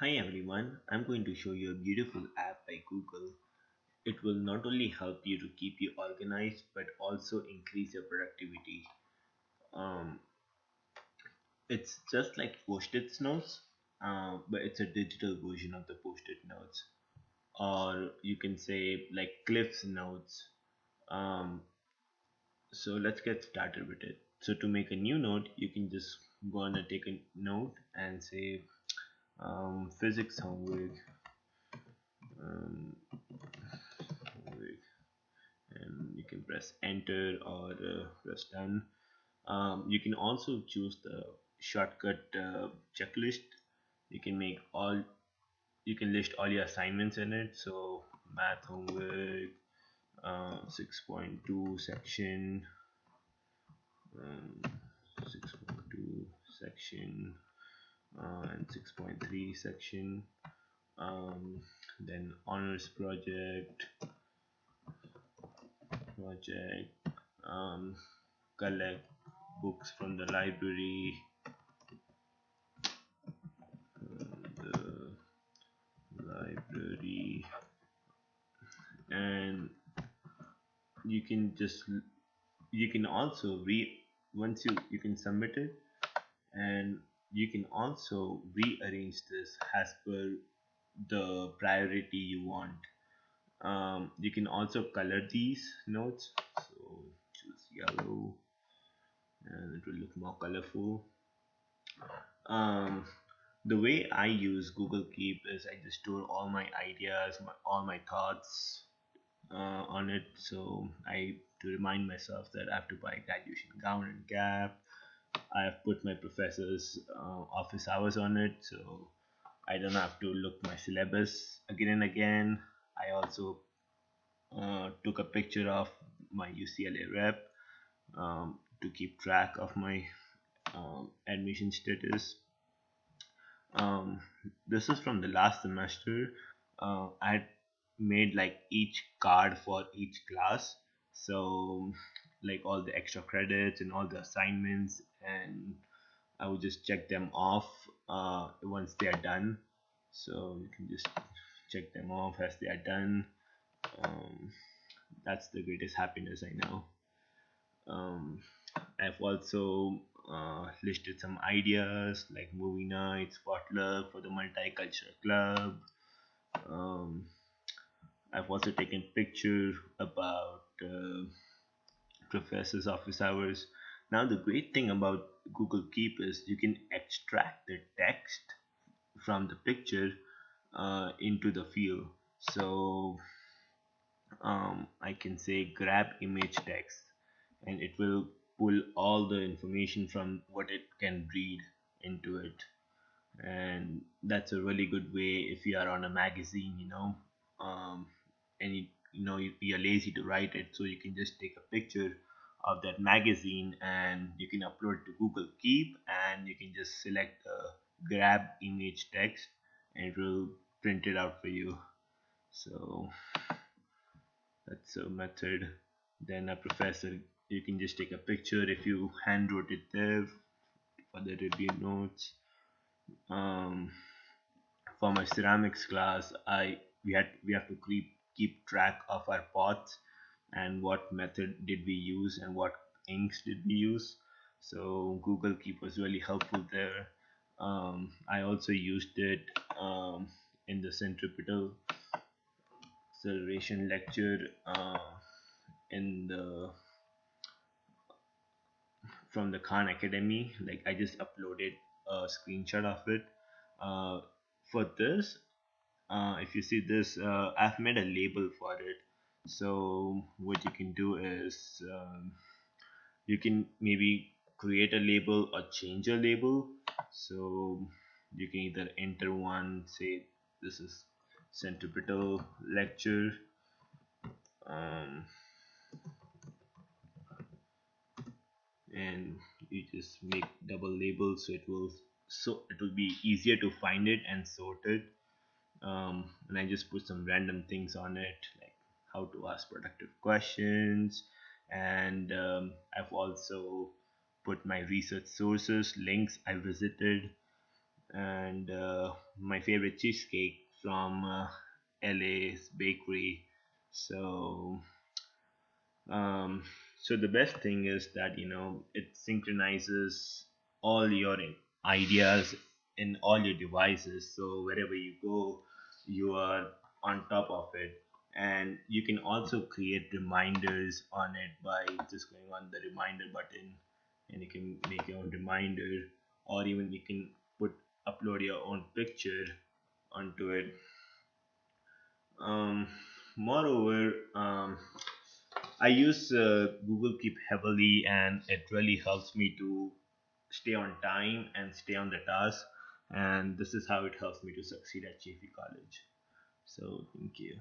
Hi everyone, I'm going to show you a beautiful app by Google. It will not only help you to keep you organized but also increase your productivity. Um, it's just like post-it notes, uh, but it's a digital version of the post-it notes. Or you can say like Cliff's notes. Um, so let's get started with it. So to make a new note, you can just go on and take a note and say um, physics homework um, and you can press enter or uh, press done. Um, you can also choose the shortcut uh, checklist. You can make all you can list all your assignments in it. So math homework uh, 6.2 section um, 6.2 section uh, and 6.3 section. Um, then honors project project um, collect books from the library the library. And you can just you can also re once you you can submit it and you can also rearrange this as per the priority you want. Um, you can also color these notes. So choose yellow and it will look more colorful. Um, the way I use Google Keep is I just store all my ideas my, all my thoughts uh, on it. So I to remind myself that I have to buy graduation gown and cap I have put my professor's uh, office hours on it so I don't have to look my syllabus again and again. I also uh, took a picture of my UCLA rep um, to keep track of my um, admission status. Um, this is from the last semester. Uh, I had made like each card for each class so like all the extra credits and all the assignments and I would just check them off uh, once they are done. So you can just check them off as they are done. Um, that's the greatest happiness I know. Um, I've also uh, listed some ideas like movie nights potluck for the multicultural club. Um, I've also taken picture about uh, professors office hours. Now the great thing about Google Keep is you can extract the text from the picture uh, into the field. So um, I can say grab image text and it will pull all the information from what it can read into it. And that's a really good way if you are on a magazine you know um, and you, know you, you're lazy to write it. So you can just take a picture of that magazine and you can upload to Google Keep and you can just select the grab image text and it will print it out for you. So that's a method. Then a professor you can just take a picture if you hand wrote it there for the review notes. Um, for my ceramics class I we had we have to keep keep track of our pots and what method did we use and what inks did we use. So Google Keep was really helpful there. Um, I also used it um, in the centripetal acceleration lecture uh, in the from the Khan Academy. Like I just uploaded a screenshot of it. Uh, for this uh, if you see this uh, I've made a label for it. So what you can do is um, you can maybe create a label or change a label. So you can either enter one say this is centripetal lecture um, and you just make double labels so it will so it will be easier to find it and sort it um, and I just put some random things on it like how to ask productive questions and um, I've also put my research sources links I visited and uh, my favorite cheesecake from uh, LA's bakery. So um, so the best thing is that you know it synchronizes all your ideas in all your devices. So wherever you go, you are on top of it. And you can also create reminders on it by just going on the reminder button, and you can make your own reminder, or even you can put upload your own picture onto it. Um, moreover, um, I use uh, Google Keep heavily, and it really helps me to stay on time and stay on the task. And this is how it helps me to succeed at JP College. So, thank you.